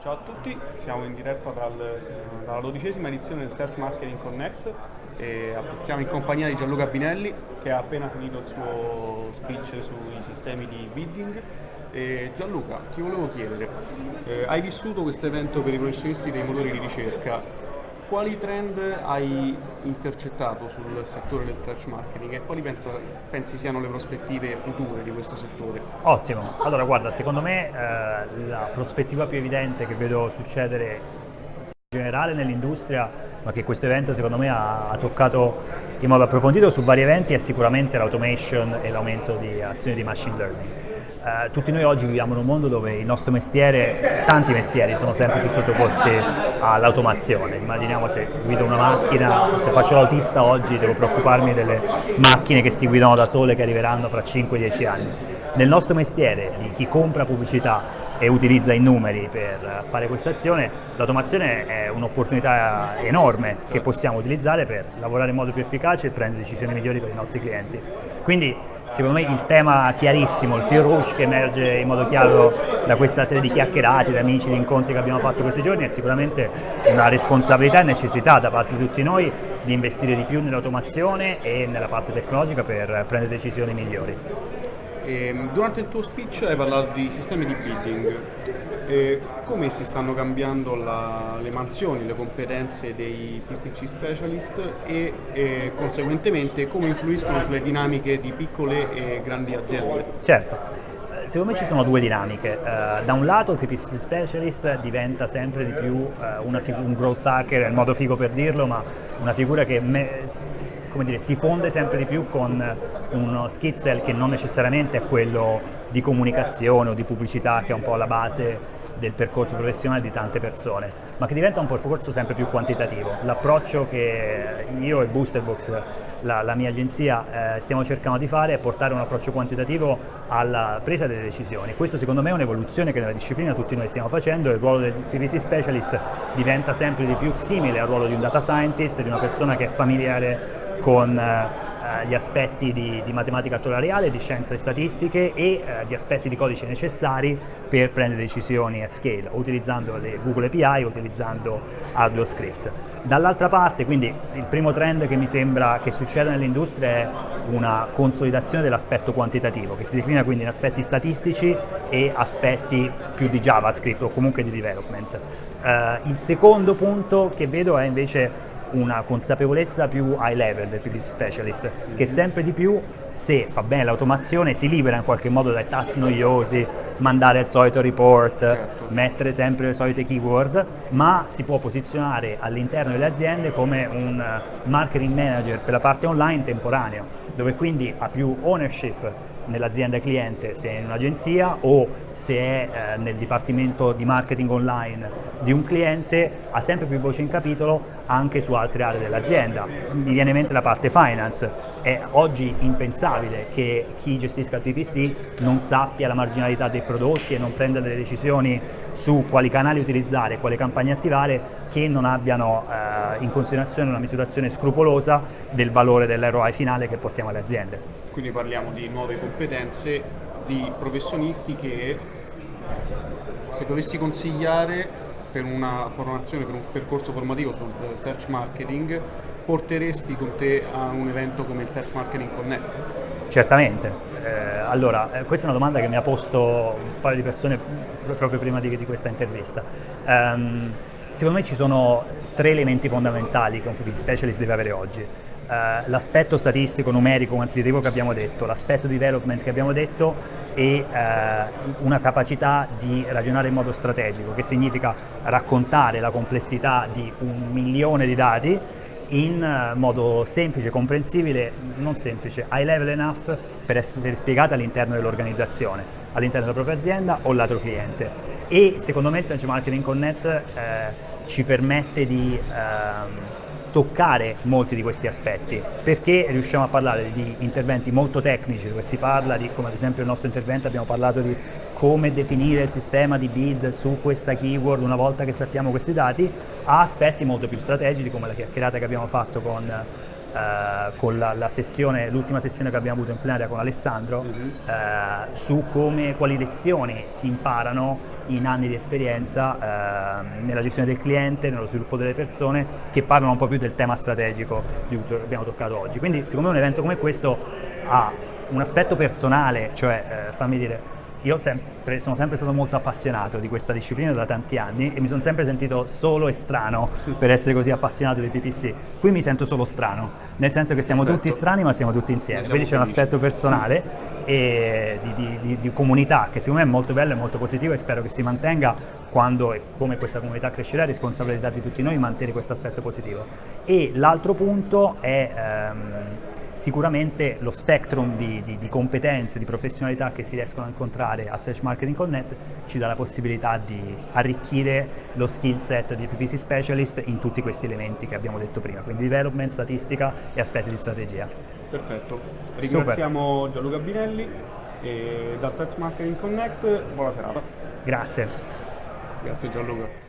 Ciao a tutti, siamo in diretta dal, dalla dodicesima edizione del Search Marketing Connect e siamo in compagnia di Gianluca Binelli che ha appena finito il suo speech sui sistemi di bidding. E Gianluca, ti volevo chiedere, eh, hai vissuto questo evento per i professionisti dei motori di ricerca, quali trend hai intercettato sul settore del search marketing e quali pensa, pensi siano le prospettive future di questo settore? Ottimo, allora guarda, secondo me eh, la prospettiva più evidente che vedo succedere in generale nell'industria, ma che questo evento secondo me ha, ha toccato in modo approfondito su vari eventi, è sicuramente l'automation e l'aumento di azioni di machine learning eh, tutti noi oggi viviamo in un mondo dove il nostro mestiere, tanti mestieri sono sempre più sottoposti all'automazione. Immaginiamo se guido una macchina, se faccio l'autista oggi devo preoccuparmi delle macchine che si guidano da sole che arriveranno fra 5-10 anni. Nel nostro mestiere, di chi compra pubblicità e utilizza i numeri per fare questa azione, l'automazione è un'opportunità enorme che possiamo utilizzare per lavorare in modo più efficace e prendere decisioni migliori per i nostri clienti. Quindi secondo me il tema chiarissimo, il fil rouge che emerge in modo chiaro da questa serie di chiacchierate, di amici, di incontri che abbiamo fatto questi giorni è sicuramente una responsabilità e necessità da parte di tutti noi di investire di più nell'automazione e nella parte tecnologica per prendere decisioni migliori. Ehm, durante il tuo speech hai parlato di sistemi di bidding, e come si stanno cambiando la, le mansioni, le competenze dei PPC specialist e, e, conseguentemente come influiscono sulle dinamiche di piccole e grandi aziende? Certo, secondo me ci sono due dinamiche. Uh, da un lato il PPC specialist diventa sempre di più uh, un growth hacker, è il modo figo per dirlo, ma una figura che me dire, si fonde sempre di più con uno skizzel che non necessariamente è quello di comunicazione o di pubblicità che è un po' la base del percorso professionale di tante persone, ma che diventa un percorso sempre più quantitativo. L'approccio che io e Boosterbox, la, la mia agenzia, eh, stiamo cercando di fare è portare un approccio quantitativo alla presa delle decisioni. Questo secondo me è un'evoluzione che nella disciplina tutti noi stiamo facendo, il ruolo del PVC specialist diventa sempre di più simile al ruolo di un data scientist, di una persona che è familiare con eh, gli aspetti di, di, matematica attoriale, di scienze statistiche e eh, gli aspetti di codice necessari per prendere decisioni at scale, utilizzando le Google API, utilizzando Arduino Script. Dall'altra parte, quindi, il primo trend che mi sembra che succeda nell'industria è una consolidazione dell'aspetto quantitativo, che si declina quindi in aspetti statistici e aspetti più di JavaScript o comunque di development. Uh, il secondo punto che vedo è invece una consapevolezza più high level del PPC specialist che sempre di più se fa bene l'automazione si libera in qualche modo dai task noiosi, mandare il solito report, certo. mettere sempre le solite keyword, ma si può posizionare all'interno delle aziende come un marketing manager per la parte online temporaneo, dove quindi ha più ownership nell'azienda cliente se è in un'agenzia o se è eh, nel dipartimento di marketing online di un cliente ha sempre più voce in capitolo anche su altre aree dell'azienda. Mi viene in mente la parte finance, è oggi impensabile che chi gestisca il PPC non sappia la marginalità dei prodotti e non prenda delle decisioni su quali canali utilizzare, quale campagne attivare che non abbiano eh, in considerazione una misurazione scrupolosa del valore dell'ROI finale che portiamo alle aziende. Quindi parliamo di nuove competenze di professionisti che se dovessi consigliare per una formazione, per un percorso formativo sul search marketing, porteresti con te a un evento come il Search Marketing Connect? Certamente, eh, allora eh, questa è una domanda che mi ha posto un paio di persone proprio prima di, di questa intervista. Um, secondo me ci sono tre elementi fondamentali che un PPC specialist deve avere oggi. Uh, l'aspetto statistico, numerico, quantitativo che abbiamo detto, l'aspetto development che abbiamo detto e eh, una capacità di ragionare in modo strategico, che significa raccontare la complessità di un milione di dati in eh, modo semplice, comprensibile, non semplice, high level enough per essere spiegata all'interno dell'organizzazione, all'interno della propria azienda o lato cliente. E secondo me il Search Marketing Connect eh, ci permette di eh, toccare molti di questi aspetti, perché riusciamo a parlare di interventi molto tecnici, dove si parla di, come ad esempio il nostro intervento abbiamo parlato di come definire il sistema di bid su questa keyword una volta che sappiamo questi dati, a aspetti molto più strategici come la chiacchierata che abbiamo fatto con eh, con la, la sessione, l'ultima sessione che abbiamo avuto in plenaria con Alessandro Mhm. eh, su come, quali lezioni si imparano in anni di esperienza eh, nella gestione del cliente, nello sviluppo delle persone, che parlano un po' più del tema strategico di cui abbiamo toccato oggi. Quindi secondo me un evento come questo ha un aspetto personale, cioè eh, fammi dire, io sempre- sono sempre stato molto appassionato di questa disciplina da tanti anni e mi sono sempre sentito solo e strano per essere così appassionato di TPC. Qui mi sento solo strano, nel senso che siamo Perfetto. tutti strani ma siamo tutti insieme, siamo quindi c'è un aspetto personale e di, di- di- di comunità che secondo me è molto bello e molto positivo e spero che si mantenga quando e come questa comunità crescerà è responsabilità di tutti noi mantenere questo aspetto positivo. E l'altro punto è ehm, sicuramente lo spectrum di, di- di competenze, di professionalità che si riescono a incontrare a Search Marketing Connect ci dà la possibilità di arricchire lo skill set di PPC Specialist in tutti questi elementi che abbiamo detto prima, quindi development, statistica e aspetti di strategia. Perfetto. Ringraziamo Gianluca Binelli e dal Search Marketing Connect buona serata. Grazie. Grazie Gianluca.